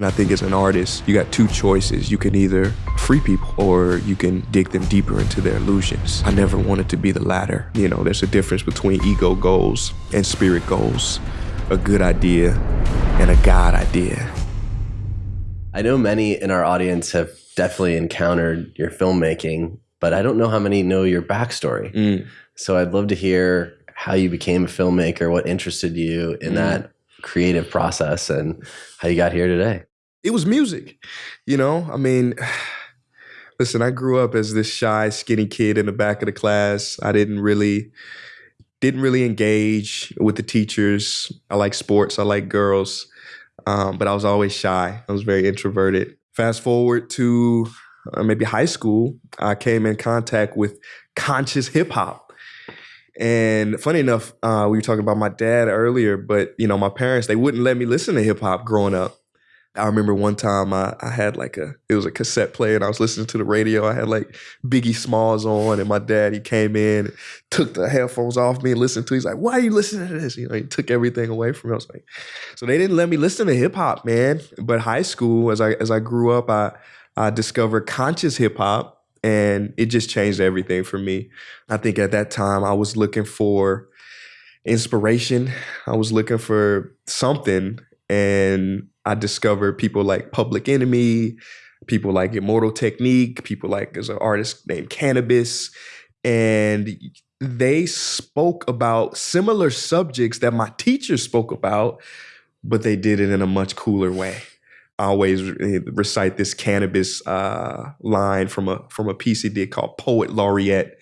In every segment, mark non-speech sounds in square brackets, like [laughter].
And I think as an artist, you got two choices. You can either free people or you can dig them deeper into their illusions. I never wanted to be the latter. You know, there's a difference between ego goals and spirit goals, a good idea and a God idea. I know many in our audience have definitely encountered your filmmaking, but I don't know how many know your backstory. Mm. So I'd love to hear how you became a filmmaker, what interested you in Mm. that creative process, and how you got here today. It was music, you know? I mean, [sighs] listen, I grew up as this shy, skinny kid in the back of the class. I didn't really didn't really engage with the teachers. I like sports, I like girls. Um, but I was always shy. I was very introverted. Fast forward to uh, maybe high school, I came in contact with conscious hip hop. And funny enough, uh, we were talking about my dad earlier, but you know, my parents they wouldn't let me listen to hip hop growing up. I remember one time I, I had like a it was a cassette player and I was listening to the radio. I had like Biggie Smalls on, and my dad he came in, and took the headphones off me and listened to. He's like, "Why are you listening to this?" You know, he took everything away from me. I was like, so they didn't let me listen to hip hop, man. But high school, as I as I grew up, I I discovered conscious hip hop, and it just changed everything for me. I think at that time I was looking for inspiration. I was looking for something, and I discovered people like Public Enemy, people like Immortal Technique, people like there's an artist named Canibus, and they spoke about similar subjects that my teachers spoke about, but they did it in a much cooler way. I always recite this Canibus uh, line from a from a piece he did called Poet Laureate,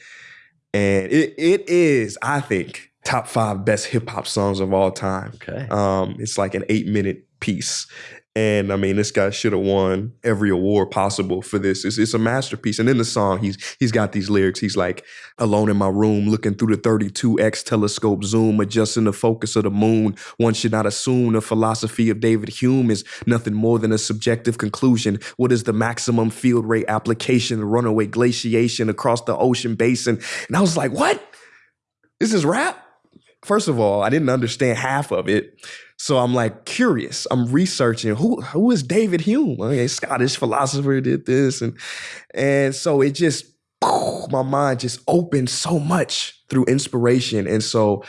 and it it is I think top five best hip hop songs of all time. Okay. Um, it's like an eight minute piece. And I mean, this guy should have won every award possible for this. It's, it's a masterpiece. And in the song, he's he's got these lyrics. He's like, alone in my room, looking through the 32x telescope zoom, adjusting the focus of the moon. One should not assume the philosophy of David Hume is nothing more than a subjective conclusion. What is the maximum field rate application, runaway glaciation across the ocean basin? And I was like, what? This is rap? First of all, I didn't understand half of it. So I'm like curious. I'm researching who who is David Hume? Okay, Scottish philosopher did this, and and so it just my mind just opened so much through inspiration, and so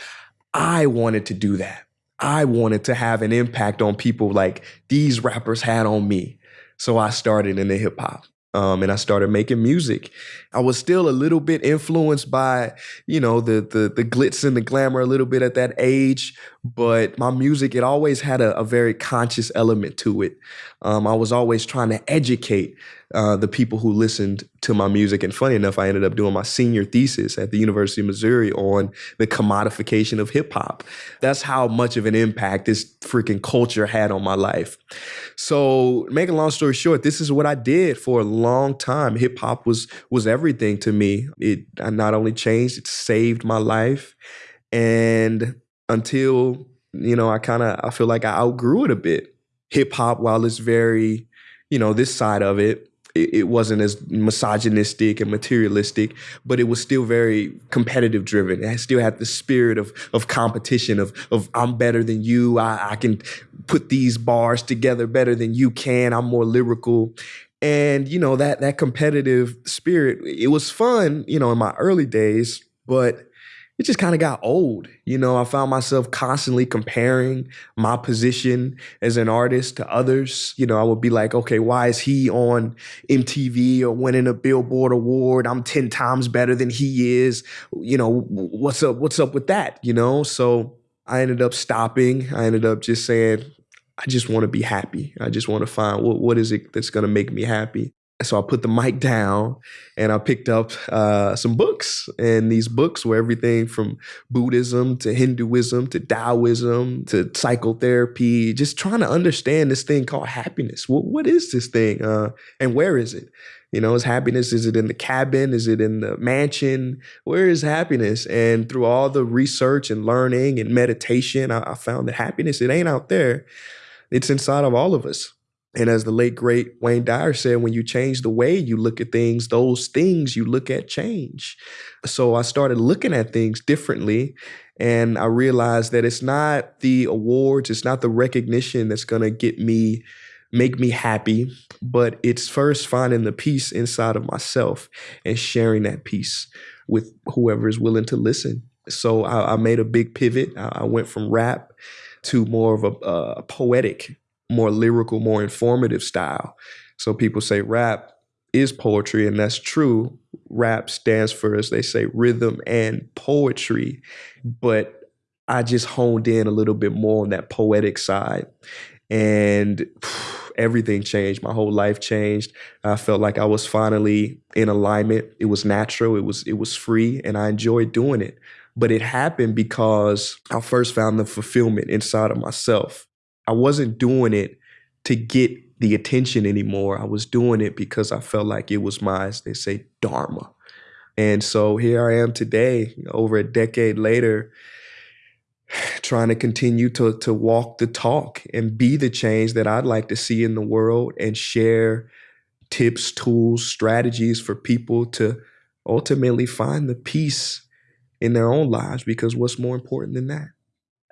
I wanted to do that. I wanted to have an impact on people like these rappers had on me. So I started in the hip hop. Um, and I started making music. I was still a little bit influenced by, you know, the the the glitz and the glamour a little bit at that age, but my music it always had a, a very conscious element to it. Um, I was always trying to educate uh, the people who listened to my music. And funny enough, I ended up doing my senior thesis at the University of Missouri on the commodification of hip hop. That's how much of an impact this freaking culture had on my life. So, make a long story short, this is what I did for a long time. Hip hop was was everything to me. It not only changed, it saved my life, and until you know, I kind of I feel like I outgrew it a bit. Hip hop, while it's very, you know, this side of it, it, it wasn't as misogynistic and materialistic, but it was still very competitive driven. It still had the spirit of of competition of of I'm better than you. I, I can put these bars together better than you can. I'm more lyrical. And you know that that competitive spirit, it was fun, you know, in my early days, but it just kind of got old. You know, I found myself constantly comparing my position as an artist to others. You know, I would be like, okay, why is he on MTV or winning a Billboard award? I'm 10 times better than he is. You know, what's up? What's up with that? You know, so I ended up stopping. I ended up just saying, I just want to be happy. I just want to find what, what is it that's going to make me happy. So I put the mic [laughs] down and I picked up uh, some books. And these books were everything from Buddhism to Hinduism to Taoism to psychotherapy, just trying to understand this thing called happiness. What, what is this thing? Uh, and where is it? You know, is happiness, is it in the cabin? Is it in the mansion? Where is happiness? And through all the research and learning and meditation, I, I found that happiness, it ain't out there. It's inside of all of us. And as the late great Wayne Dyer said, when you change the way you look at things, those things you look at change. So I started looking at things differently. And I realized that it's not the awards, it's not the recognition that's going to get me make me happy, but it's first finding the peace inside of myself and sharing that peace with whoever is willing to listen. So I, I made a big pivot. I, I, went from rap to more of a, a poetic, more lyrical, more informative style. So people say rap is poetry, and that's true. Rap stands for, as they say, rhythm and poetry. But I just honed in a little bit more on that poetic side. And [sighs] everything changed. My whole life changed. I felt like I was finally in alignment. It was natural. It was it was free, and I enjoyed doing it. But it happened because I first found the fulfillment inside of myself. I wasn't doing it to get the attention anymore. I was doing it because I felt like it was my, as they say, dharma. And so here I am today, over a decade later, [sighs] trying to continue to to walk the talk and be the change that I'd like to see in the world and share tips, tools, strategies for people to ultimately find the peace in their own lives because what's more important than that?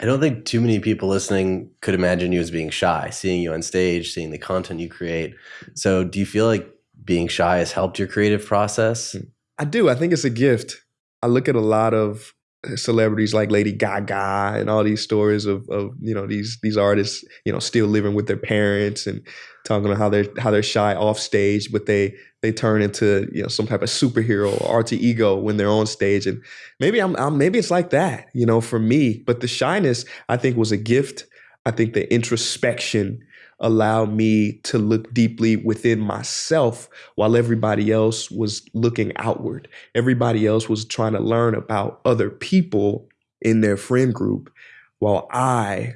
I don't think too many people listening could imagine you as being shy, seeing you on stage, seeing the content you create. So, do you feel like being shy has helped your creative process? Hmm. I do. I think it's a gift. I look at a lot of celebrities like Lady Gaga and all these stories of, of you know these these artists you know still living with their parents and talking about how they're how they're shy off stage but they they turn into you know some type of superhero or alter ego when they're on stage. And maybe I'm, I'm maybe it's like that you know for me. But the shyness I think was a gift. I think the introspection allow me to look deeply within myself while everybody else was looking outward. Everybody else was trying to learn about other people in their friend group while I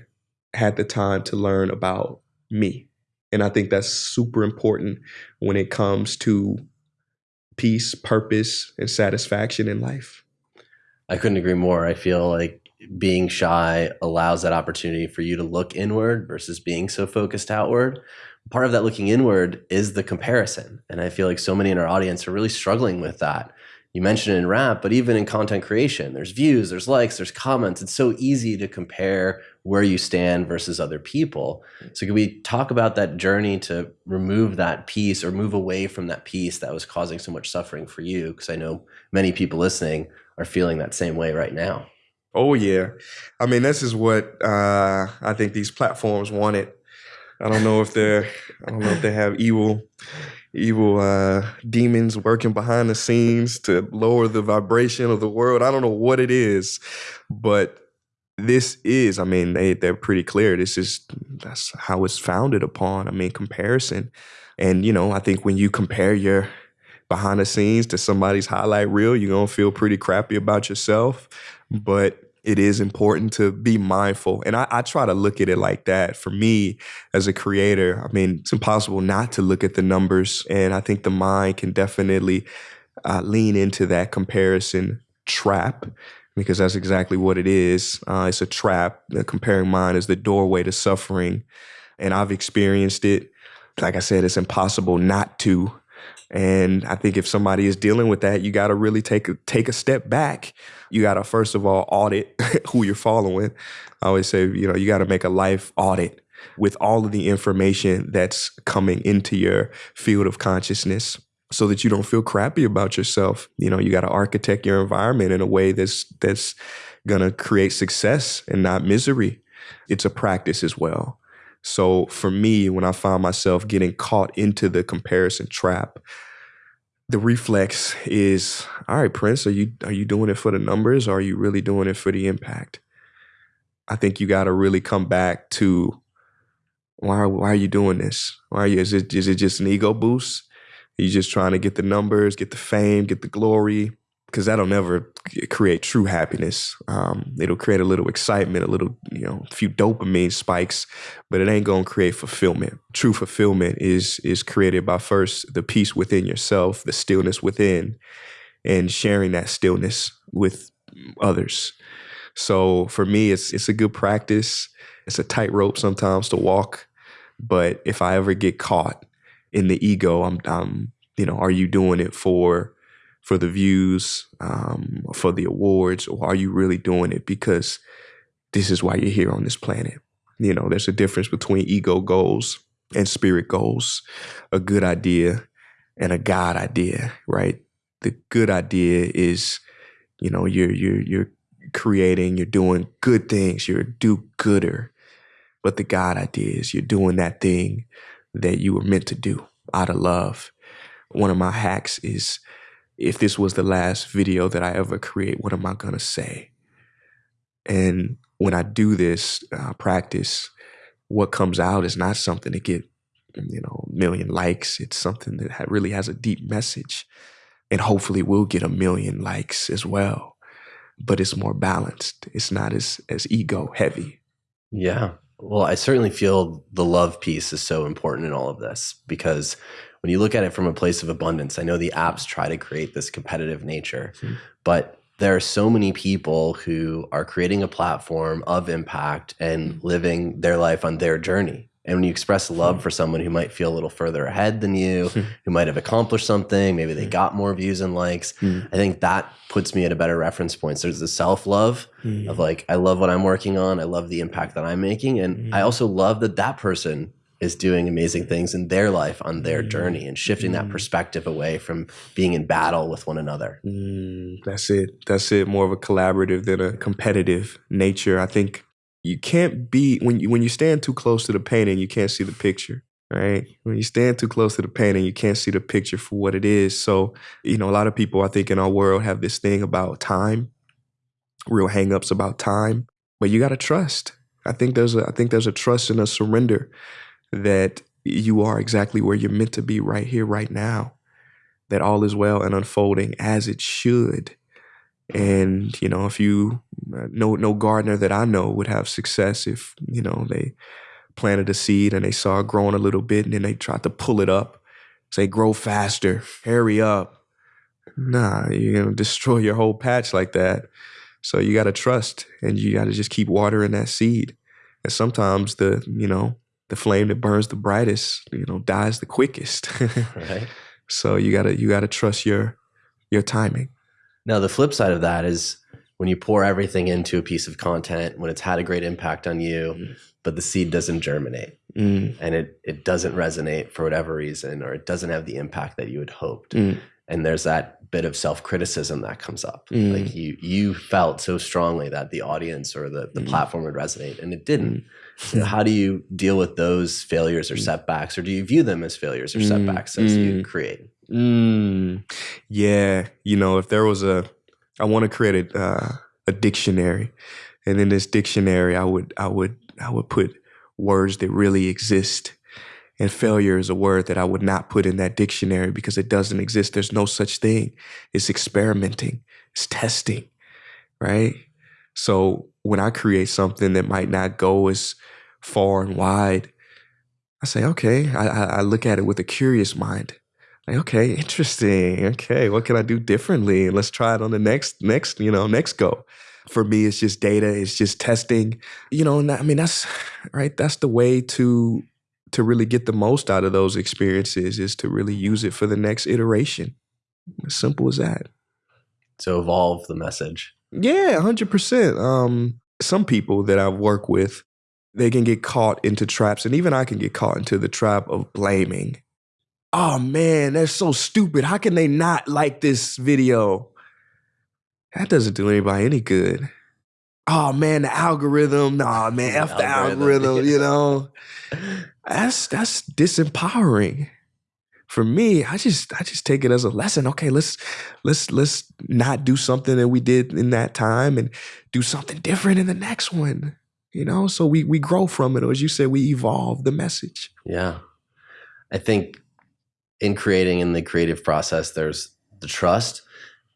had the time to learn about me. And I think that's super important when it comes to peace, purpose, and satisfaction in life. I couldn't agree more. I feel like being shy allows that opportunity for you to look inward versus being so focused outward. Part of that looking inward is the comparison. And I feel like so many in our audience are really struggling with that. You mentioned it in rap, but even in content creation, there's views, there's likes, there's comments. It's so easy to compare where you stand versus other people. So, can we talk about that journey to remove that piece or move away from that piece that was causing so much suffering for you? Because I know many people listening are feeling that same way right now. Oh yeah, I mean this is what uh, I think these platforms wanted. I don't know if they're I don't know if they have evil evil uh, demons working behind the scenes to lower the vibration of the world. I don't know what it is, but this is I mean they they're pretty clear. This is that's how it's founded upon. I mean comparison, and you know I think when you compare your behind the scenes to somebody's highlight reel, you're gonna feel pretty crappy about yourself but it is important to be mindful. And I, I, try to look at it like that. For me, as a creator, I mean, it's impossible not to look at the numbers. And I think the mind can definitely uh, lean into that comparison trap because that's exactly what it is. Uh, it's a trap. The comparing mind is the doorway to suffering. And I've experienced it. Like I said, it's impossible not to. And I think if somebody is dealing with that, you got to really take a, take a step back. You got to first of all audit [laughs] who you're following. I always say, you know, you got to make a life audit with all of the information that's coming into your field of consciousness so that you don't feel crappy about yourself. You know, you got to architect your environment in a way that's that's going to create success and not misery. It's a practice as well. So for me, when I find myself getting caught into the comparison trap, the reflex is, all right, Prince, are you are you doing it for the numbers or are you really doing it for the impact? I think you got to really come back to why why are you doing this? Why are you is it is it just an ego boost? Are you just trying to get the numbers, get the fame, get the glory? Because that'll never create true happiness. Um, it'll create a little excitement, a little, you know, a few dopamine spikes, but it ain't gonna create fulfillment. True fulfillment is is created by first the peace within yourself, the stillness within, and sharing that stillness with others. So for me, it's it's a good practice. It's a tightrope sometimes to walk, but if I ever get caught in the ego, I'm, I'm you know, are you doing it for for the views, um, for the awards, or are you really doing it because this is why you're here on this planet? You know, there's a difference between ego goals and spirit goals a good idea and a God idea, right? The good idea is, you know, you're you're you're creating, you're doing good things, you're a do-gooder. But the God idea is you're doing that thing that you were meant to do out of love. One of my hacks is if this was the last video that I ever create, what am I gonna say? And when I do this uh, practice, what comes out is not something to get you know, million likes. It's something that really has a deep message and hopefully will get a million likes as well. But it's more balanced. It's not as as ego heavy. Yeah. Well, I certainly feel the love piece is so important in all of this because when you look at it from a place of abundance, I know the apps try to create this competitive nature, Mhm. but there are so many people who are creating a platform of impact and living their life on their journey. And when you express love for someone who might feel a little further ahead than you, [laughs] who might have accomplished something, maybe they got more views and likes, I think that puts me at a better reference point. So there's the self love of like, I love what I'm working on. I love the impact that I'm making. And I Mhm. also love that that person is doing amazing things in their life on their Mm. journey and shifting that Mm. perspective away from being in battle with one another. Mm, that's it. That's it. More of a collaborative than a competitive nature. I think you can't be when you when you stand too close to the painting, you can't see the picture. Right? When you stand too close to the painting, you can't see the picture for what it is. So, you know, a lot of people I think in our world have this thing about time, real hangups about time. But you gotta trust. I think there's a I think there's a trust and a surrender that you are exactly where you're meant to be right here, right now that all is well and unfolding as it should. And you know, if you uh, no no gardener that I know would have success if you know they planted a seed and they saw it growing a little bit and then they tried to pull it up, say grow faster, hurry up. Nah, you're gonna destroy your whole patch like that. So you got to trust and you got to just keep watering that seed. And sometimes the you know the flame that burns the brightest, you know, dies the quickest. [laughs] Right. So you gotta you gotta trust your your timing. Now, the flip side of that is when you pour everything into a piece of content, when it's had a great impact on you, Mhm. but the seed doesn't germinate Mm, and it, it doesn't resonate for whatever reason, or it doesn't have the impact that you had hoped. mm, And there's that bit of self criticism that comes up. Mm. Like you, you felt so strongly that the audience or the, the Mm. platform would resonate and it didn't. Mm. So how do you deal with those failures or Mm. setbacks, or do you view them as failures or Mm. setbacks as you Mm. create? Mm. Yeah, you know, if there was a, I want to create a uh, a dictionary, and in this dictionary, I would I would I would put words that really exist. And failure is a word that I would not put in that dictionary because it doesn't exist. There's no such thing. It's experimenting. It's testing, right? So when I create something that might not go as far and wide, I say, okay, I, I, I look at it with a curious mind. Okay, interesting. Okay, what can I do differently? And let's try it on the next, next, you know, next go. For me, it's just data. It's just testing. You know, and I mean, that's right. That's the way to to really get the most out of those experiences is to really use it for the next iteration. As simple as that. To evolve the message. Yeah, hundred percent. Um, some people that I work with, they can get caught into traps, and even I can get caught into the trap of blaming. Oh man, they're so stupid. How can they not like this video? That doesn't do anybody any good. Oh man, the algorithm. Nah, [laughs] man, f the Algorithm, [laughs] algorithm. You know, that's that's disempowering for me i just i just take it as a lesson okay let's let's let's not do something that we did in that time and do something different in the next one you know so we we grow from it or as you said we evolve the message Yeah. I think in creating in the creative process, there's the trust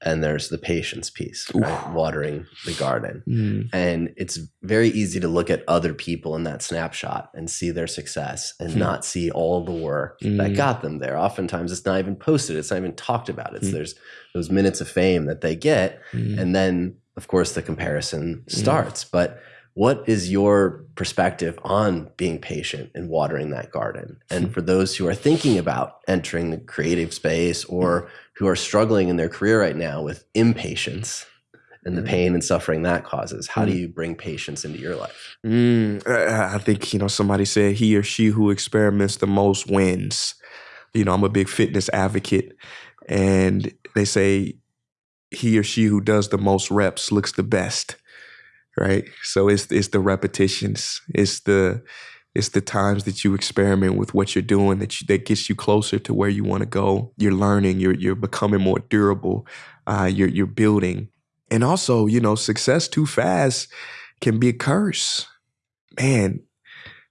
and there's the patience piece, right? Watering the garden. Mm, And it's very easy to look at other people in that snapshot and see their success and Hmm. not see all the work that Mm. got them there. Oftentimes it's not even posted, it's not even talked about. It's Hmm. there's those minutes of fame that they get mm, and then of course the comparison Mm. starts but what is your perspective on being patient and watering that garden and for those who are thinking about entering the creative space or who are struggling in their career right now with impatience and the Mhm. pain and suffering that causes. How do Mm. you bring patience into your life? Mm, I I think you know somebody said he or she who experiments the most wins. You know, I'm a big fitness advocate, and they say he or she who does the most reps looks the best, right? So it's it's the repetitions, it's the it's the times that you experiment with what you're doing that you, that gets you closer to where you want to go. You're learning, you're you're becoming more durable, uh, you're you're building, and also you know success too fast can be a curse man,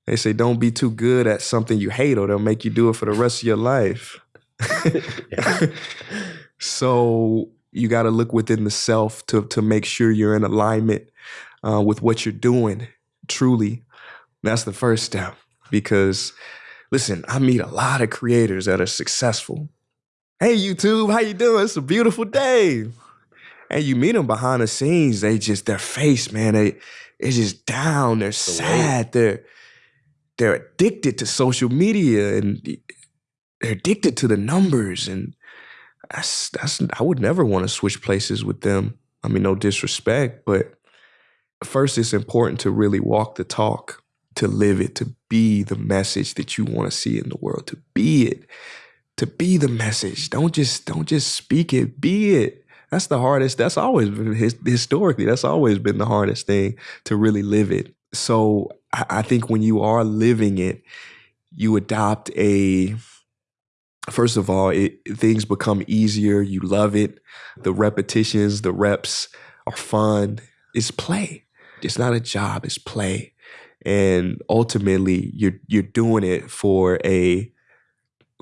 they say don't be too good at something you hate or they'll make you do it for the rest of your life. [laughs] [laughs] So you got to look within the self to to make sure you're in alignment uh, with what you're doing. Truly, that's the first step. Because listen, I meet a lot of creators that are successful. Hey YouTube, how you doing? It's a beautiful day. And you meet them behind the scenes, they just their face, man, they it's just down. They're sad. They're they're addicted to social media and they're addicted to the numbers. And that's that's I would never want to switch places with them. I mean, no disrespect, but first it's important to really walk the talk, to live it, to be the message that you want to see in the world, to be it, to be the message. Don't just don't just speak it, be it. That's the hardest. That's always been historically. That's always been the hardest thing to really live it. So I, think when you are living it, you adopt a. First of all, it, things become easier. You love it. The repetitions, the reps are fun. It's play. It's not a job. It's play, and ultimately, you're you're doing it for a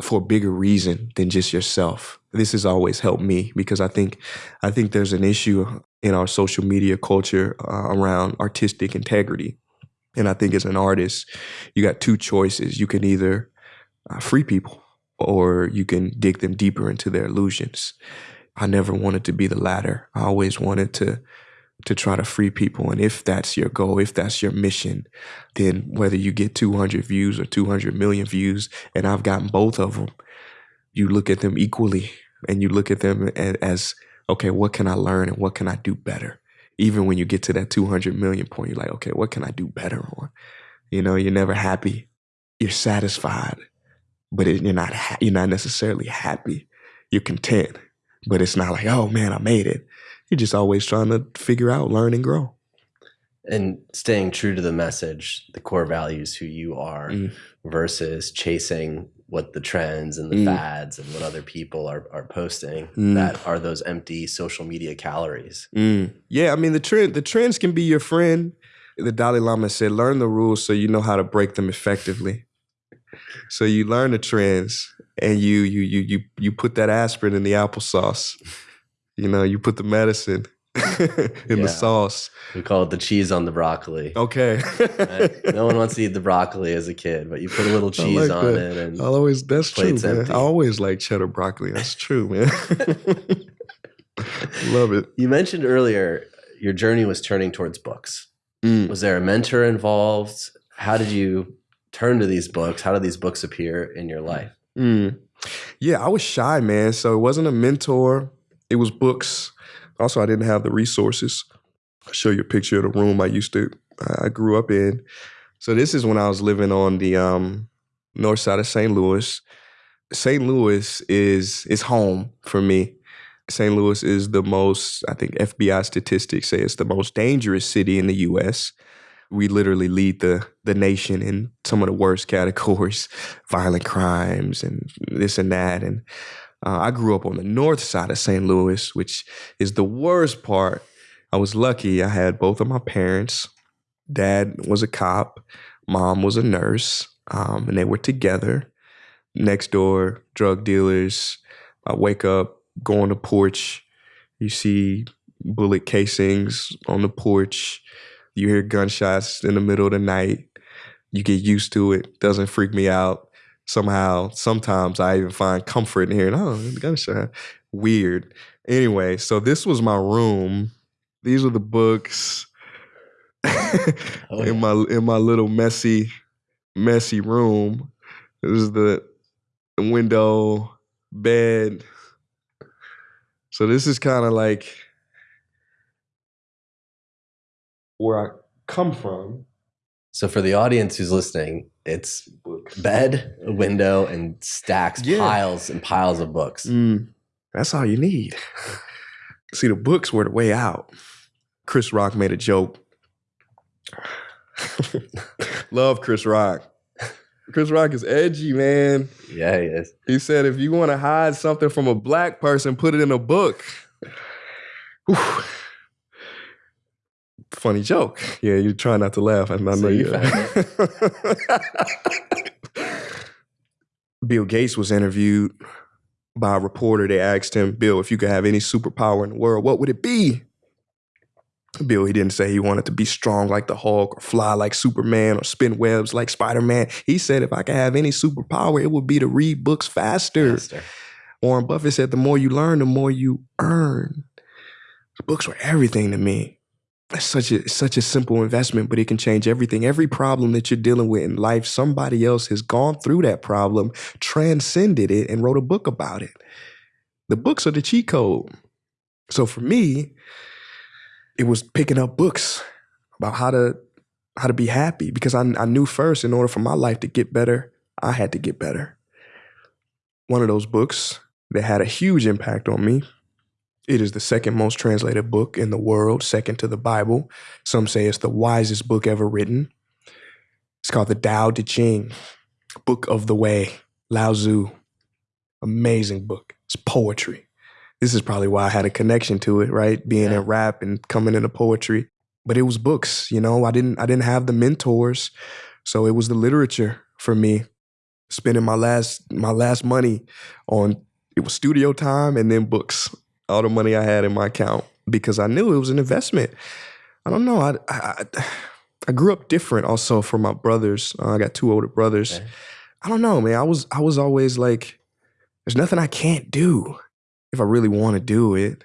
for a bigger reason than just yourself. This has always helped me because I think I think there's an issue in our social media culture uh, around artistic integrity. And I think as an artist, you got two choices. You can either uh, free people or you can dig them deeper into their illusions. I never wanted to be the latter. I always wanted to to try to free people. And if that's your goal, if that's your mission, then whether you get 200 views or 200 million views, and I've gotten both of them, you look at them equally and you look at them as, okay, what can I learn and what can I do better? Even when you get to that 200 million point, you're like, okay, what can I do better on? You know, you're never happy. You're satisfied, but it, you're not ha- you're not necessarily happy. You're content, but it's not like, oh man, I made it. You're just always trying to figure out, learn, and grow. And staying true to the message, the core values, who you are, Mm. versus chasing what the trends and the Mm. fads and what other people are, are posting Mm. that are those empty social media calories. Mm. Yeah, I mean the trend the trends can be your friend. The Dalai Lama said, learn the rules so you know how to break them effectively. So you learn the trends and you you you you you put that aspirin in the applesauce. You know, you put the medicine [laughs] in Yeah. the sauce. We call it the cheese on the broccoli. Okay. right? No one wants to [laughs] eat the broccoli as a kid, but you put a little cheese like on that. it and I'll always that's true, man. empty. I always like cheddar broccoli. That's true, man. [laughs] Love it. you mentioned earlier your journey was turning towards books. Mm. Was there a mentor involved? How did you turn to these books? How did these books appear in your life? Mm. Yeah, I was shy, man. So it wasn't a mentor. It was books. Also, I didn't have the resources. I'll show you a picture of the room I used to, I grew up in. So this is when I was living on the um, north side of St. Louis. St. Louis is is home for me. St. Louis is the most, I think FBI statistics say it's the most dangerous city in the US. We literally lead the the nation in some of the worst [laughs] categories, violent crimes and this and that. And uh, I grew up on the north side of St. Louis, which is the worst part. I was lucky. I had both of my parents. Dad was a cop. Mom was a nurse, um, and they were together. Next door, drug dealers. I wake up, go on the porch. You see bullet casings on the porch. You hear gunshots in the middle of the night. You get used to it. Doesn't freak me out. Somehow, sometimes I even find comfort in hearing, oh, the gunshot. Weird. Anyway, so this was my room. These were the books Oh, yeah. in my in my little messy, messy room. This is the window, bed. So this is kind of like where I come from. So for the audience who's listening, it's bed, a window, and stacks, Yeah. piles and piles of books. Mm, that's all you need. [laughs] See, the books were the way out. Chris Rock made a joke. [laughs] Love Chris Rock. Chris Rock is edgy, man. Yeah, he is. He said, if you want to hide something from a black person, put it in a book. Whew. Funny joke. Yeah, you try not to laugh. I, I know So you you. [laughs] Bill Gates was interviewed by a reporter. They asked him, Bill, if you could have any superpower in the world, what would it be? Bill, he didn't say he wanted to be strong like the Hulk or fly like Superman or spin webs like Spider Man. He said, if I could have any superpower, it would be to read books faster. Faster. Warren Buffett said, the more you learn, the more you earn. Books were everything to me. Such a such a simple investment, but it can change everything. Every problem that you're dealing with in life, somebody else has gone through that problem, transcended it, and wrote a book about it. The books are the cheat code. So for me, it was picking up books about how to how to be happy because I, I knew first in order for my life to get better, I had to get better. One of those books that had a huge impact on me. It is the second most translated book in the world, second to the Bible. Some say it's the wisest book ever written. It's called the Tao Te Ching, Book of the Way, Lao Tzu. Amazing book. It's poetry. This is probably why I had a connection to it, right? Being Yeah. in rap and coming into poetry. But it was books, you know. I didn't I didn't have the mentors. So it was the literature for me. Spending my last my last money on it was studio time and then books. All the money I had in my account because I knew it was an investment. I don't know. I I, I grew up different also from my brothers. Uh, I got two older brothers. Okay. I don't know, man. I was I was always like, there's nothing I can't do if I really want to do it.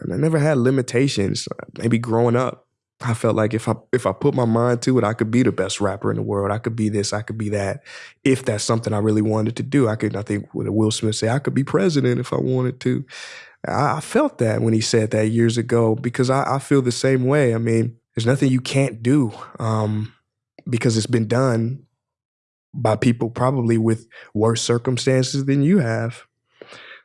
And I never had limitations. Maybe growing up, I felt like if I if I put my mind to it, I could be the best rapper in the world. I could be this, I could be that. If that's something I really wanted to do, I could. I think what Will Smith say, I could be president if I wanted to. I, I felt that when he said that years ago because I, I feel the same way. I mean, there's nothing you can't do um, because it's been done by people probably with worse circumstances than you have.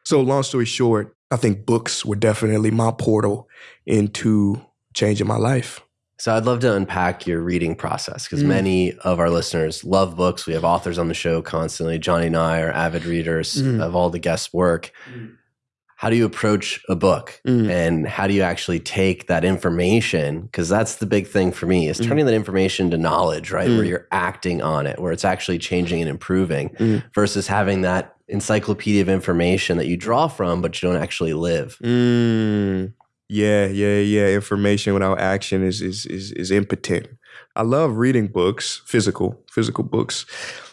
So, long story short, I think books were definitely my portal into changing my life. So I'd love to unpack your reading process because Mm. many of our listeners love books. We have authors on the show constantly. Johnny and I are avid readers Mm. of all the guests' work. How do you approach a book? Mm. and how do you actually take that information because that's the big thing for me is Mm. turning that information to knowledge right where Mm. you're acting on it where it's actually changing and improving Mm. versus having that encyclopedia of information that you draw from but you don't actually live Mm, yeah, yeah, yeah. Information without action is is is is impotent. I love reading books, physical, physical books,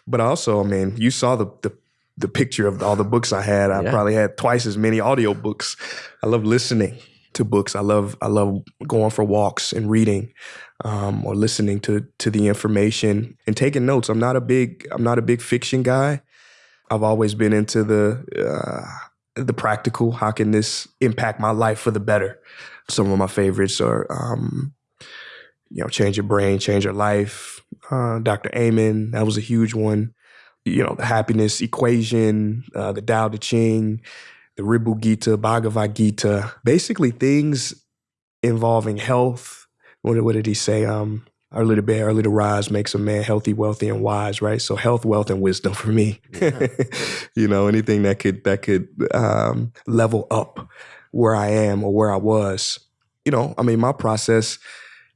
but also, I mean, you saw the the, the picture of all the books I had. I Yeah. probably had twice as many audio books. I love listening to books. I love I love going for walks and reading, um, or listening to to the information and taking notes. I'm not a big I'm not a big fiction guy. I've always been into the uh, the practical. How can this impact my life for the better? Some of my favorites are, um, you know, Change Your Brain, Change Your Life. Uh, Dr. Amen, that was a huge one. You know, the Happiness Equation, uh, the Tao Te Ching, the Ribhu Gita, Bhagavad Gita. Basically, things involving health. What, what did he say? Um, early to bed, early to rise makes a man healthy, wealthy, and wise. Right. So health, wealth, and wisdom for me. Yeah. [laughs] you know, anything that could that could um, level up where I am or where I was. You know, I mean, my process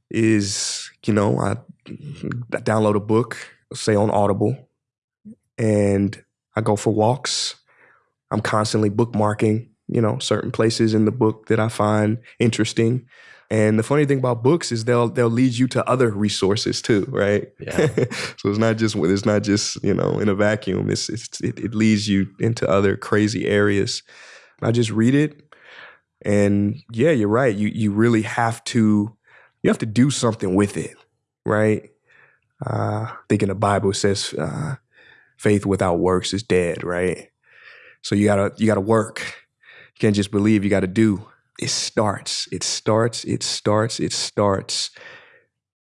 is, you know, I, I download a book, say on Audible, and I go for walks. I'm constantly bookmarking, you know, certain places in the book that I find interesting. And the funny thing about books is they'll they'll lead you to other resources too, right? Yeah. [laughs] so it's not just it's not just you know in a vacuum. It's, it's it, it leads you into other crazy areas. I just read it, and yeah, you're right. You you really have to you have to do something with it, right? Uh, I think in the Bible it says uh, faith without works is dead, right? So you gotta you gotta work. You can't just believe. You got to do. it starts, it starts, it starts, it starts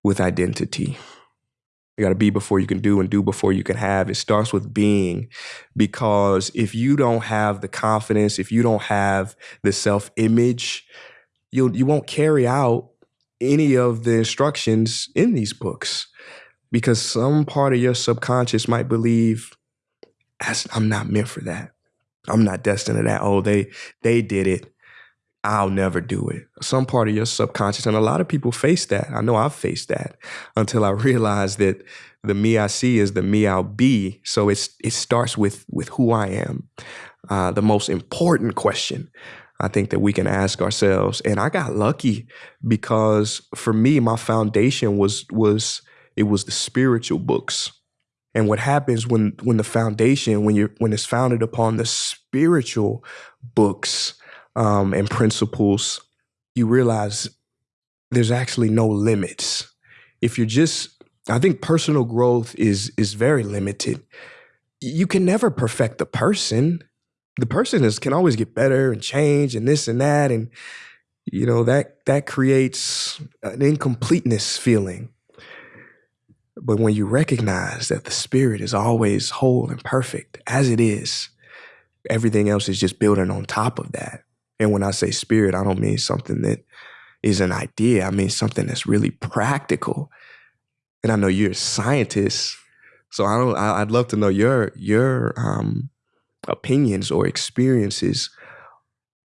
with identity. You got to be before you can do and do before you can have. It starts with being because if you don't have the confidence, if you don't have the self image, you'll, you won't carry out any of the instructions in these books because some part of your subconscious might believe I'm not meant for that. I'm not destined to that. Oh, they they did it. I'll never do it. Some part of your subconscious, and a lot of people face that. I know I've faced that until I [laughs] realized that the me I see is the me I'll be. So it's it starts with with who I am. Uh, the most important question I think that we can ask ourselves. And I got lucky because for me, my foundation was was it was the spiritual books. And what happens when when the foundation, when you when it's founded upon the spiritual books um, and principles, you realize there's actually no limits. If you're just, I think personal growth is is very limited. You can never perfect the person. The person is can always get better and change and this and that and you know that that creates an incompleteness feeling but when you recognize that the spirit is always whole and perfect as it is, everything else is just building on top of that. And when I say spirit, I don't mean something that is an idea. I mean something that's really practical. And I know you're a scientist, so I don't. I, would love to know your your um, opinions or experiences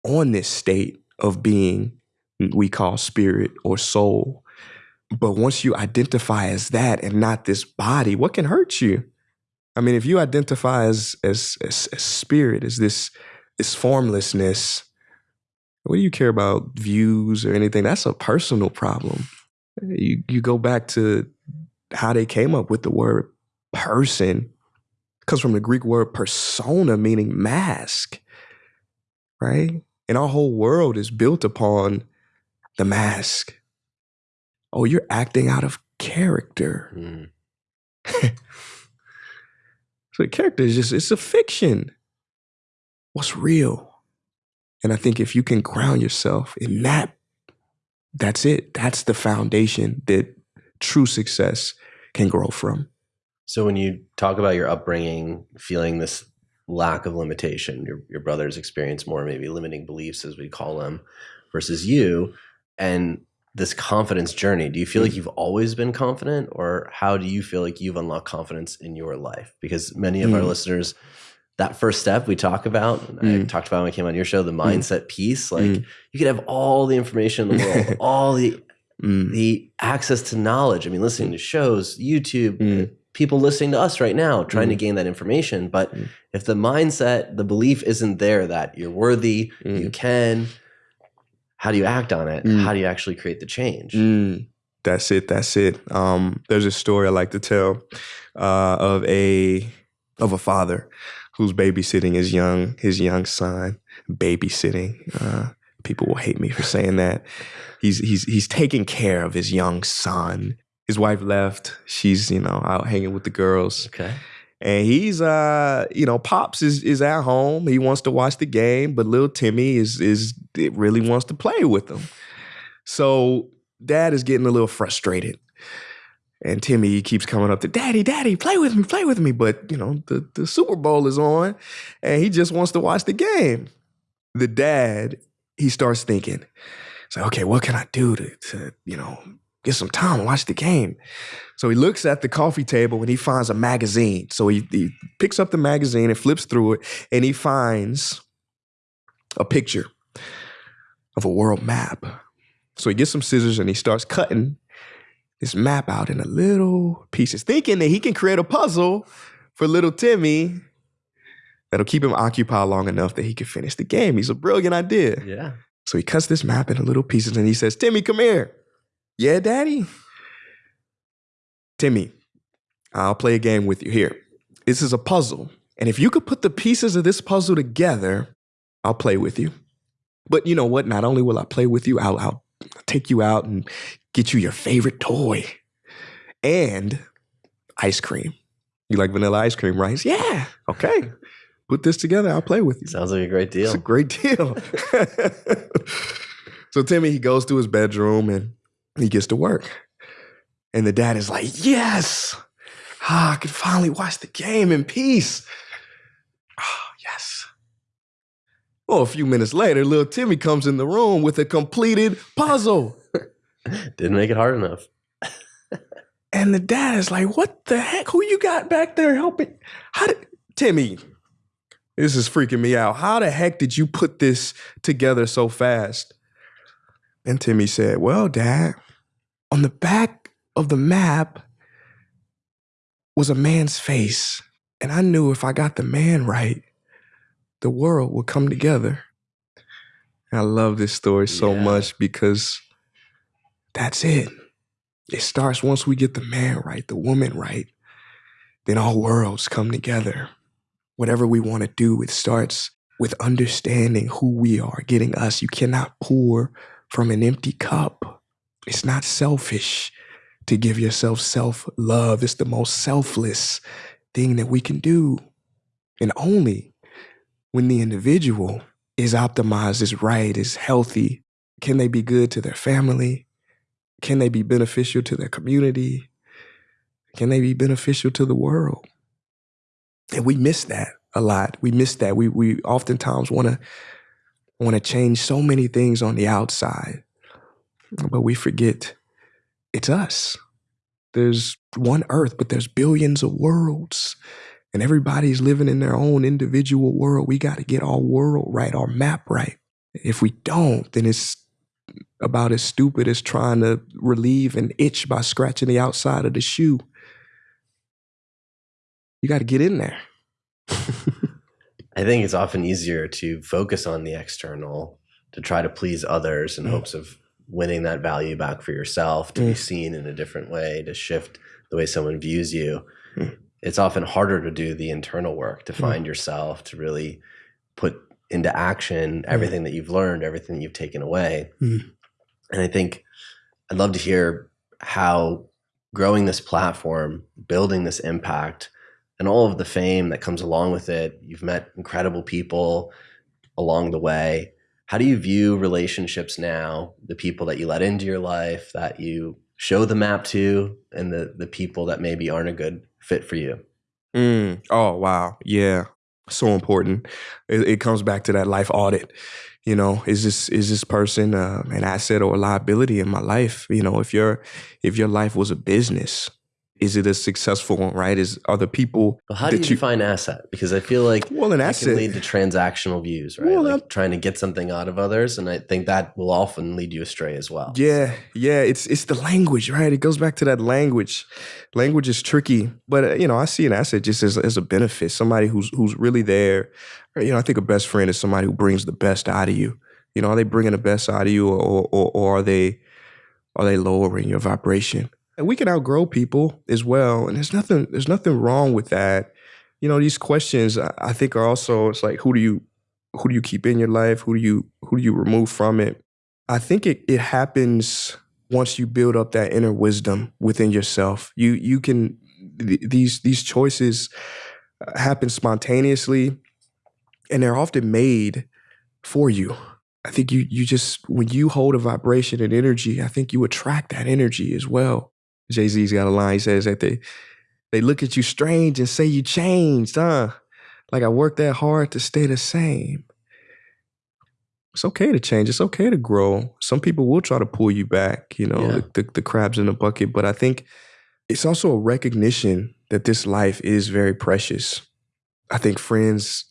on this state of being we call spirit or soul but once you identify as that and not this body, what can hurt you? I mean, if you identify as as, as, as spirit, as this this formlessness, what do you care about views or anything? That's a personal problem. You you go back to how they came up with the word person comes from the Greek word persona, meaning mask, right? And our whole world is built upon the mask oh, you're acting out of character. Mm. [laughs] so character is just, it's a fiction. What's real? And I think if you can ground yourself in that, that's it. That's the foundation that true success can grow from. So when you talk about your upbringing, feeling this lack of limitation, your, your brother's experience more maybe limiting beliefs as we call them versus you, and this confidence journey do you feel like mm. you've always been confident or how do you feel like you've unlocked confidence in your life because many of mm. our listeners that first step we talk about mm. i talked about when i came on your show the mm. mindset piece like mm. you could have all the information in the world [laughs] all the mm. the access to knowledge i mean listening to shows youtube people listening to us right now trying to gain that information but if the mindset the belief isn't there that you're worthy you can how do you act on it? Mm. How do you actually create the change? Mm. That's it. That's it. Um, there's a story I like to tell uh, of a of a father who's babysitting his young his young son. Babysitting. Uh, people will hate me for saying that. He's he's he's taking care of his young son. His wife left. She's you know out hanging with the girls. Okay and he's uh you know pops is is at home. He wants to watch the game but little timmy is is it really wants to play with him. So dad is getting a little frustrated. And timmy keeps coming up to daddy daddy play with me play with me. But you know the, the super bowl is on and he just wants to watch the game. The dad he starts thinking. So okay what can i do to, to you know get some time, watch the game. So he looks at the coffee table and he finds a magazine. So he, he picks up the magazine and flips through it and he finds a picture of a world map. So he gets some scissors and he starts cutting this map out into little pieces, thinking that he can create a puzzle for little Timmy that'll keep him occupied long enough that he can finish the game. He's a brilliant idea. Yeah. So he cuts this map into little pieces and he says, Timmy, come here. Yeah, daddy? Timmy, I'll play a game with you here. This is a puzzle. And if you could put the pieces of this puzzle together, I'll play with you. But you know what? Not only will I play with you, I'll, I'll take you out and get you your favorite toy and ice cream. You like vanilla ice cream, right? Yeah. Okay. Put this together. I'll play with you. Sounds like a great deal. It's a great [laughs] deal. So Timmy, he goes to his bedroom and he gets to work. And the dad is like, yes, ah, I can finally watch the game in peace. Oh, yes. Well, a few minutes later, little Timmy comes in the room with a completed puzzle. [laughs] Didn't make it hard enough. [laughs] And the dad is like, what the heck? Who you got back there helping? How did Timmy? This is freaking me out. How the heck did you put this together so fast? And Timmy said, Well, Dad, on the back of the map was a man's face. And I knew if I got the man right, the world would come together. And I love this story so Yeah. much because that's it. It starts once we get the man right, the woman right, then all worlds come together. Whatever we want to do, it starts with understanding who we are, getting us. You cannot pour from an empty cup. It's not selfish to give yourself self love. It's the most selfless thing that we can do. And only when the individual is optimized, is right, is healthy, can they be good to their family? Can they be beneficial to their community? Can they be beneficial to the world? And we miss that a lot. We miss that. We we oftentimes want to want to change so many things on the outside, but we forget it's us. There's one earth, but there's billions of worlds. And everybody's living in their own individual world. We got to get our world right, our map right. If we don't, then it's about as stupid as trying to relieve an itch by scratching the outside of the shoe. You got to get in there. [laughs] I think it's often easier to focus on the external to try to please others in Mm. hopes of winning that value back for yourself, to be Mm. seen in a different way, to shift the way someone views you. Mm. It's often harder to do the internal work, to find yourself, to really put into action everything that you've learned, everything that you've taken away. Mm. And I think I'd love to hear how growing this platform, building this impact, and all of the fame that comes along with it. You've met incredible people along the way. How do you view relationships now? The people that you let into your life, that you show the map to, and the the people that maybe aren't a good fit for you. Mm. Oh wow, yeah, so important. It, it comes back to that life audit. You know, is this is this person uh, an asset or a liability in my life? You know, if your if your life was a business, is it a successful one? Right? Is are the people But how do you, you define asset? Because I feel like well an asset? can lead to transactional views, right? Well, like trying to get something out of others, and I think that will often lead you astray as well. Yeah, yeah, it's it's the language, right? It goes back to that language. Language is tricky, but uh, you know, I see an asset just as as a benefit. Somebody who's who's really there. You know, I think a best friend is somebody who brings the best out of you. You know, are they bringing the best out of you, or or, or are they are they lowering your vibration? And we can outgrow people as well, and there's nothing there's nothing wrong with that. You know, these questions I, think are also it's like who do you who do you keep in your life? Who do you who do you remove from it? I think it it happens once you build up that inner wisdom within yourself. You you can th- these these choices uh, happen spontaneously and they're often made for you. I think you you just when you hold a vibration and energy, I think you attract that energy as well. Jay-Z's got a line he says that they they look at you strange and say you changed, huh? Like I worked that hard to stay the same it's okay to change. It's okay to grow. Some people will try to pull you back, you know, Yeah. the, the, the crabs in the bucket. But I think it's also a recognition that this life is very precious. I think friends,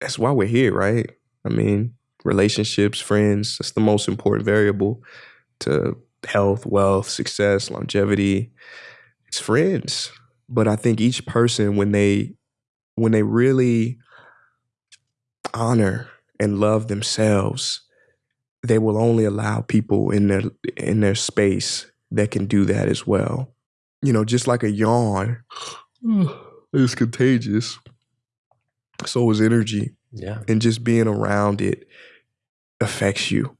that's why we're here, right? I mean, relationships, friends, that's the most important variable to health, wealth, success, longevity. It's friends. But I think each person, when they when they really honor and love themselves, they will only allow people in their in their space that can do that as well. You know, just like a yawn [sighs] is contagious. So is energy, Yeah. and just being around it affects you.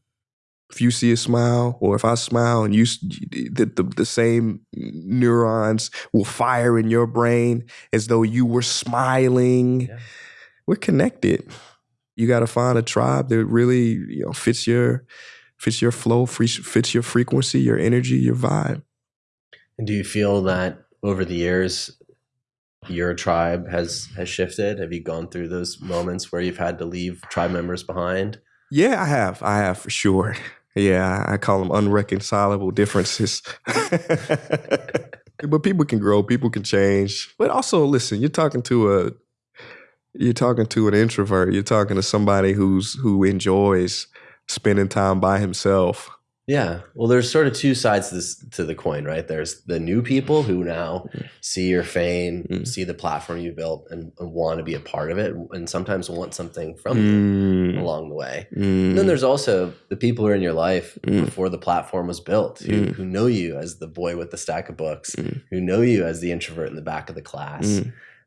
If you see a smile, or if I smile, and you the, the the same neurons will fire in your brain as though you were smiling. Yeah. We're connected. you got to find a tribe that really you know fits your fits your flow, fits your frequency, your energy, your vibe. And do you feel that over the years your tribe has has shifted? Have you gone through those moments where you've had to leave tribe members behind? Yeah, I have. I have for sure. Yeah, I call them unreconcilable differences. [laughs] but people can grow, people can change. But also, listen, you're talking to a you're talking to an introvert. You're talking to somebody who's who enjoys spending time by himself. Yeah. Well, there's sort of two sides to this to the coin, right? There's the new people who now mm. see your fame, mm. see the platform you built, and, and, want to be a part of it, and sometimes want something from mm. you along the way. And then mm. there's also the people who are in your life mm. before the platform was built, who, mm. who know you as the boy with the stack of books, who know you as the introvert in the back of the class.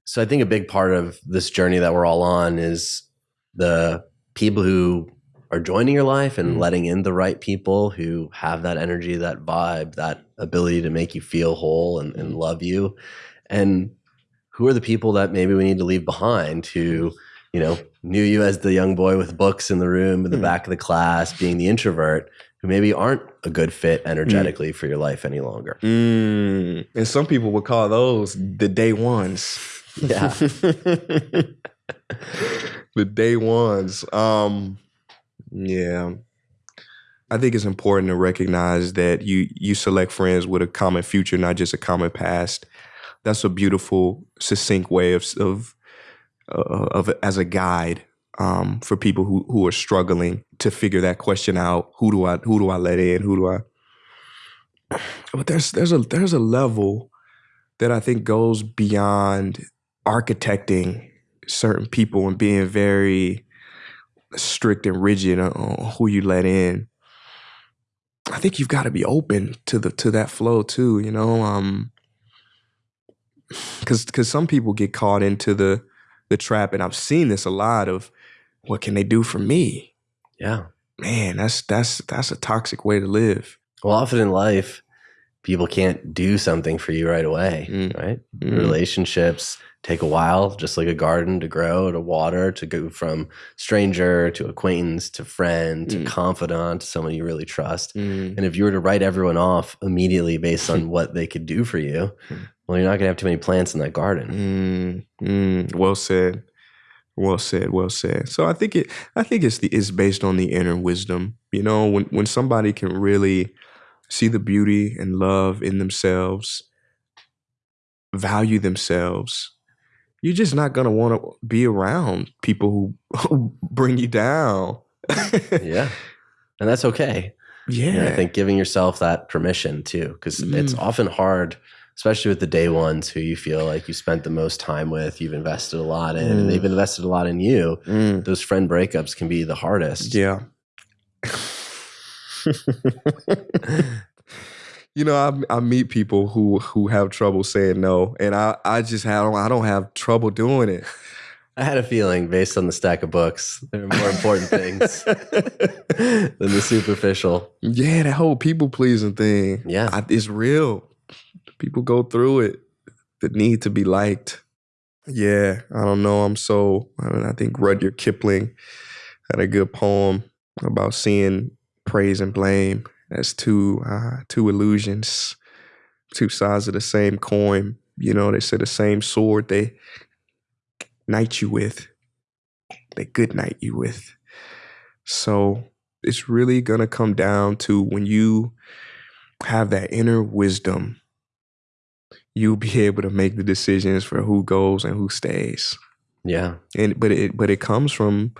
So I think a big part of this journey that we're all on is the people who are joining your life and mm. letting in the right people who have that energy, that vibe, that ability to make you feel whole and, and love you. And who are the people that maybe we need to leave behind who, you know, knew you as the young boy with books in the room in the mm. back of the class, being the introvert, who maybe aren't a good fit mm. energetically mm. for your life any longer. Mm. And some people would call those the day ones. Yeah. [laughs] the day ones. Um, yeah. I think it's important to recognize that you you select friends with a common future, not just a common past. That's a beautiful, succinct way of of, uh, of as a guide um, for people who who are struggling to figure that question out. Who do I who do I let in? Who do I? [sighs] But there's there's a there's a level that I think goes beyond architecting certain people and being very strict and rigid on who you let in. I think you've got to be open to the to that flow too, you know. Um cuz cuz some people get caught into the the trap and I've seen this a lot of what can they do for me? Yeah. Man, that's that's that's a toxic way to live. Well, often in life, people can't do something for you right away, mm. right? Mm. Relationships take a while, just like a garden to grow, to water, to go from stranger to acquaintance to friend to mm. confidant to someone you really trust. Mm. And if you were to write everyone off immediately based on [laughs] what they could do for you, hmm. well, you're not going to have too many plants in that garden. Mm. mm. Well said. Well said. Well said. So I think it. I think it's the it's based on the inner wisdom. You know, when when somebody can really see the beauty and love in themselves, value themselves, you're just not going to want to be around people who, who bring you down. [laughs] yeah. And that's okay. Yeah. I think giving yourself that permission too, because mm. it's often hard, especially with the day ones who you feel like you spent the most time with, you've invested a lot in, mm. and they've mm. invested a lot in you. Mm. Those friend breakups can be the hardest. Yeah. [laughs] [laughs] you know, I, I meet people who who have trouble saying no, and I I just have I don't have trouble doing it. I had a feeling, based on the stack of books, there are more important things [laughs] than the superficial. Yeah, that whole people pleasing thing. Yeah, I, it's real. People go through it. The need to be liked. Yeah, I don't know. I'm so. I, mean, I think Rudyard Kipling had a good poem about seeing praise and blame as two uh, two illusions, two sides of the same coin. You know, they say the same sword they knight you with, they good night you with. So it's really gonna come down to when you have that inner wisdom, you'll be [laughs] able to make the decisions for who goes and who stays. Yeah. And but it but it comes from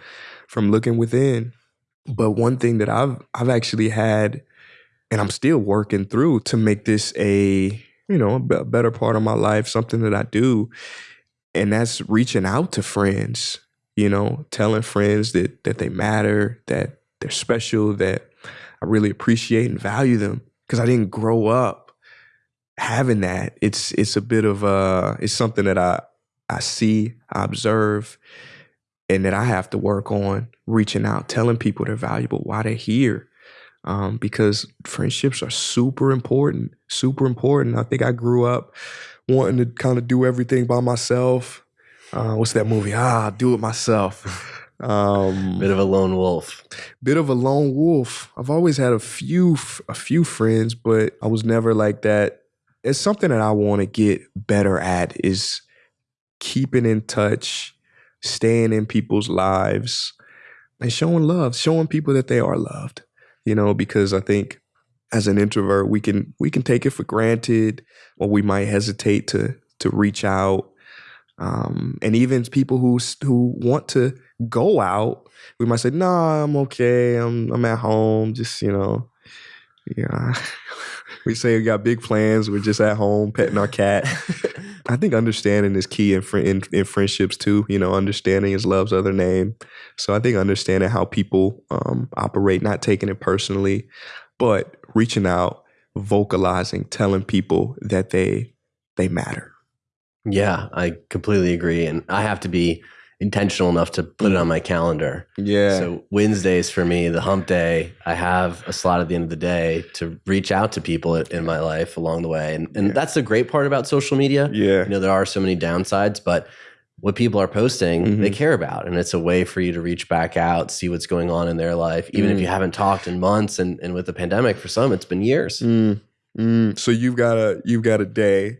from looking within. But one thing that I've I've actually had and I'm still working through to make this a you know a better part of my life, something that I do, and that's reaching out to friends. You know, telling friends that that they matter, that they're special, that I really appreciate and value them because I didn't grow up having that. It's it's a bit of a it's something that I I see, I observe, and that I have to work on reaching out, telling people they're valuable, why they're here um, because friendships are super important, super important. I think I grew up wanting to kind of do everything by myself. Uh, what's that movie? Ah, do it myself. [laughs] Um, Bit of a lone wolf. bit of a lone wolf. I've always had a few a few friends, but I was never like that. It's something that I want to get better at is keeping in touch, staying in people's lives, and showing love, showing people that they are loved. You know, because I think as an introvert, we can we can take it for granted, or we might hesitate to to reach out. Um, and even people who who want to go out, we might say, "Nah, I'm okay. I'm I'm at home. Just you know, yeah." [laughs] we say we got big plans. We're just at home petting our cat. [laughs] I think understanding is key in, fri- in in friendships too. You know, understanding is love's other name. So I think understanding how people um, operate, not taking it personally, but reaching out, vocalizing, telling people that they they matter. Yeah, I completely agree. And I have to be intentional enough to put it on my calendar. Yeah. So Wednesdays for me, the hump day, I have a slot at the end of the day to reach out to people in my life along the way. And, and Yeah. that's the great part about social media. yeah. You know, there are so many downsides, but what people are posting, they Mhm. care about. And it's a way for you to reach back out, see what's going on in their life, even if Mm. you haven't talked in months. And, and with the pandemic, for some, it's been years. Mm, mm. So you've got a you've got a day.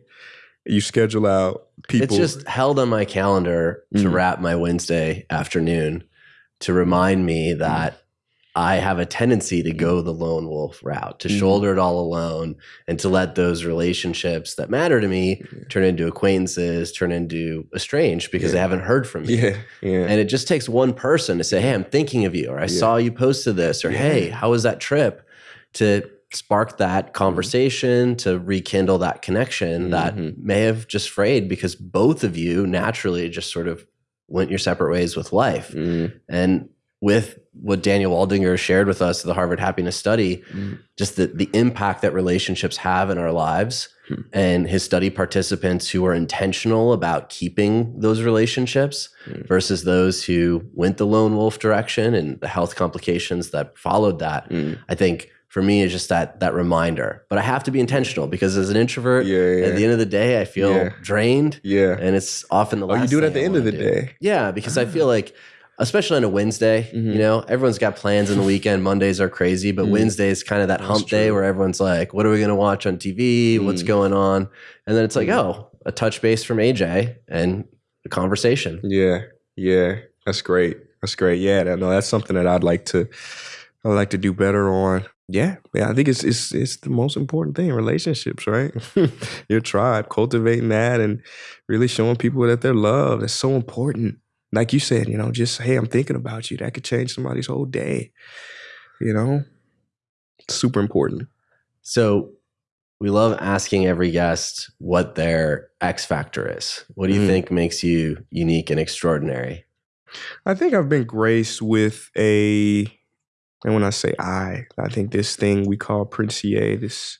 You schedule out people. It's just held on my calendar to Mm. wrap my Wednesday afternoon to remind me that I have a tendency to go the lone wolf route, to Mhm. shoulder it all alone, and to let those relationships that matter to me Yeah. turn into acquaintances, turn into estranged because they haven't heard from me. yeah, yeah. And it just takes one person to say, Hey, I'm thinking of you, or I Yeah. saw you posted this, or Yeah. Hey, how was that trip? To spark that Mm-hmm. conversation, to rekindle that connection that Mhm. may have just frayed because both of you naturally just sort of went your separate ways with life. Mm, And with what Daniel Waldinger shared with us, the Harvard Happiness Study, mm, just the, the impact that relationships have in our lives Hmm. and his study participants who are intentional about keeping those relationships Hmm. versus those who went the lone wolf direction and the health complications that followed that mm. i think for me is just that that reminder but i have to be intentional because as an introvert Yeah, yeah. at the end of the day i feel Yeah. drained yeah. and it's often the Oh, last you do it at the I end of the do. day. yeah because i feel [laughs] like especially on a wednesday Mhm. you know everyone's got plans in the weekend mondays are crazy but Mm. wednesday is kind of that That's hump day where everyone's like what are we going to watch on tv what's Mm. going on and then it's like Mm. oh a touch base from aj and a conversation Yeah, yeah, that's great. That's great. Yeah, that, no, that's something that I'd like to, I'd like to do better on. Yeah, yeah, I think it's it's it's the most important thing. Relationships, right? [laughs] Your tribe, cultivating that, and really showing people that they're loved. That's so important. Like you said, you know, just hey, I'm thinking about you. That could change somebody's whole day. You know, it's super important. so we love asking every guest what their x factor is what do you Mm. think makes you unique and extraordinary I think I've been graced with a, and when I say I, I think this thing we call Prince Ea, this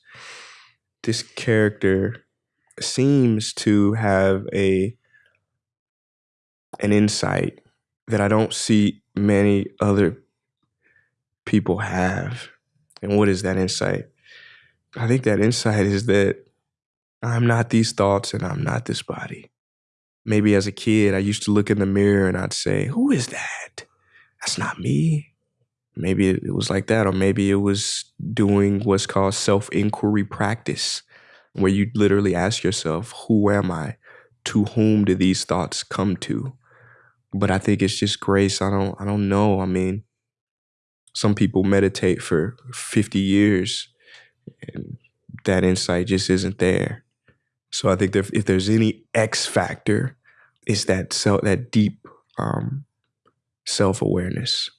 this character seems to have a an insight that I don't see many other people have. And what is that insight? I think that insight is that I'm not these thoughts and I'm not this body maybe as a kid, I used to look in the mirror and I'd say, Who is that? That's not me. Maybe it was like that, or maybe it was doing what's called self inquiry practice, where you literally ask yourself, Who am I? To whom do these thoughts come to? But I think it's just grace. I don't I don't know. I mean, some people meditate for 50 years and that insight just isn't there. So I think if there's any X factor, it's that self, that deep um, self awareness.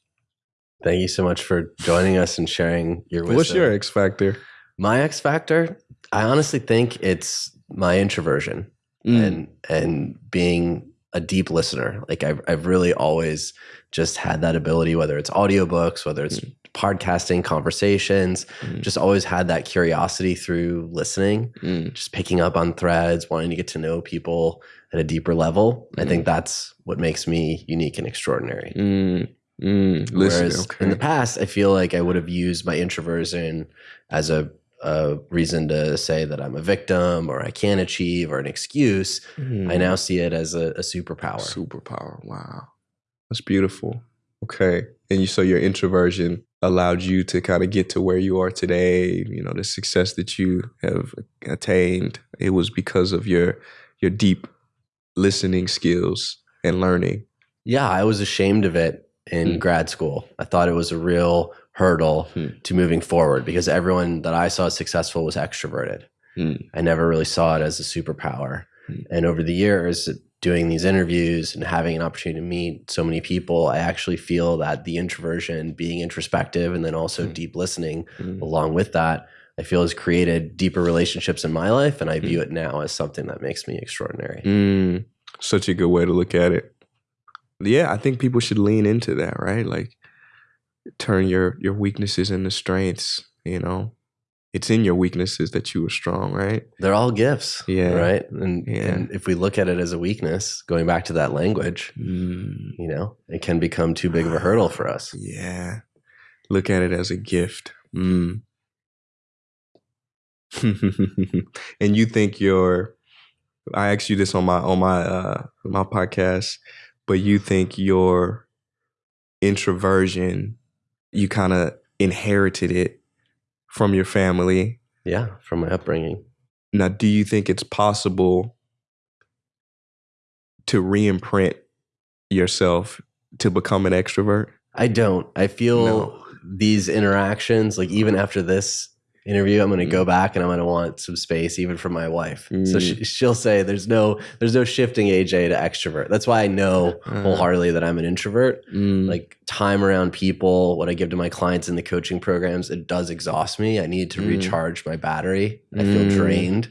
Thank you so much for joining us and sharing your wisdom What's your X factor? My X factor, I honestly think it's my introversion Mm. and and being a deep listener. Like I've I've really always just had that ability, whether it's audiobooks, whether it's podcasting, conversations, Mm. just always had that curiosity through listening, Mm. just picking up on threads, wanting to get to know people at a deeper level. I Mm. think that's what makes me unique and extraordinary. Mm. Listen, Whereas okay. in the past, I feel like I would have used my introversion as a, a reason to say that I'm a victim or I can't achieve or an excuse. Mm. I now see it as a, a superpower. superpower. Wow, that's beautiful. Okay. And you so your introversion allowed you to kind of get to where you are today, you know, the success that you have attained. It was because of your your deep listening skills and learning. Yeah, I was ashamed of it in Hmm. grad school. I thought it was a real hurdle Hmm. to moving forward because everyone that I saw as successful was extroverted. Hmm. I never really saw it as a superpower. Hmm. And over the years, doing these interviews and having an opportunity to meet so many people, I actually feel that the introversion, being introspective, and then also Hmm. deep listening Hmm. along with that, I feel has created deeper relationships in my life. And I view it now as something that makes me extraordinary. Mm, such a good way to look at it. Yeah, I think people should lean into that, right? Like turn your your weaknesses into strengths, you know. It's in your weaknesses that you are strong, right? They're all gifts. Yeah. Right. And, Yeah. and if we look at it as a weakness, going back to that language, Mm, you know, it can become too big of a hurdle for us. yeah. Look at it as a gift. Mm. [laughs] and you think your I asked you this on my on my uh my podcast, but you think your introversion, you kind of inherited it from your family. Yeah. From my upbringing. Now, do you think it's possible to re-imprint yourself to become an extrovert? I don't. I feel No. these interactions, like even after this interview, I'm going to Mm. go back and I'm going to want some space, even from my wife. So Mm. she, she'll say, "There's no, there's no shifting AJ to extrovert." That's why I know Uh. wholeheartedly that I'm an introvert. Mm, Like time around people, what I give to my clients in the coaching programs, it does exhaust me. I need to Mm. recharge my battery. I feel Mm. drained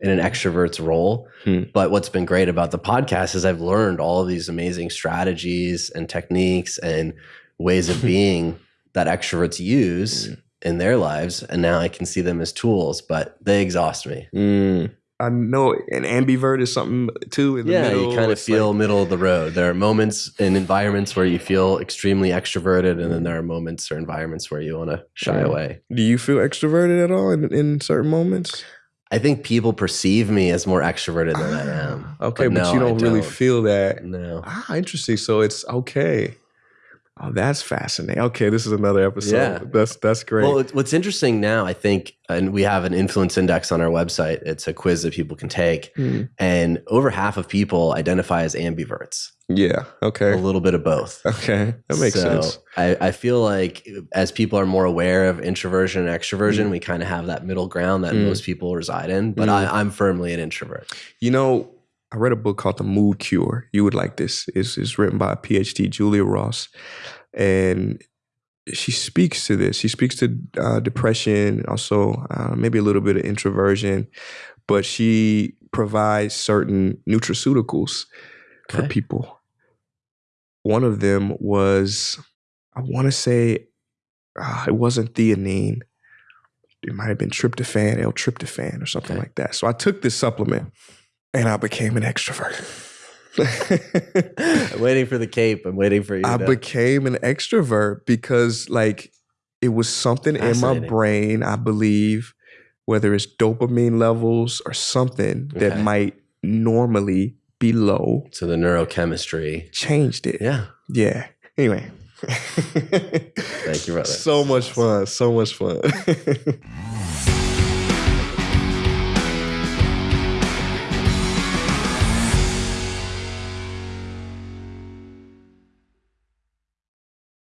in an extrovert's role. Hmm. But what's been great about the podcast is I've learned all of these amazing strategies and techniques and ways of [laughs] being that extroverts use Mm. In their lives. And now I can see them as tools, but they exhaust me. mm. I know an ambivert is something too in the yeah, middle. you kind of feel like- middle of the road. There are moments and environments where you feel extremely extroverted, and then there are moments or environments where you want to shy Yeah. away. do you feel extroverted at all in, in certain moments? I think people perceive me as more extroverted than I am. Ah, Okay, but, no, you I don't really feel that. No. Ah, interesting. So it's okay. Oh, that's fascinating. Okay, this is another episode. Yeah. That's that's great. Well, what's interesting now, I think, and we have an influence index on our website. It's a quiz that people can take, Hmm. and over half of people identify as ambiverts, yeah. Okay. A little bit of both. Okay. That makes So sense. I, I feel like as people are more aware of introversion and extroversion, Mm. we kind of have that middle ground that Mm. most people reside in. But Mm. I, I'm firmly an introvert. You know, I read a book called The Mood Cure. You would like this. It's, it's written by a PhD, Julia Ross. And she speaks to this. She speaks to uh, depression, also uh, maybe a little bit of introversion, but she provides certain nutraceuticals for people. One of them was, I want to say, uh, it wasn't theanine. It might have been tryptophan, L-tryptophan, or something Okay. like that. So I took this supplement, and I became an extrovert. [laughs] I'm waiting for the cape. I'm waiting for you. I to- became an extrovert because, like, it was something in my brain. I believe, whether it's dopamine levels or something that might normally be low, so the neurochemistry. changed it. Yeah. Yeah. Anyway. Thank you, brother. [laughs] So much fun. So much fun. [laughs]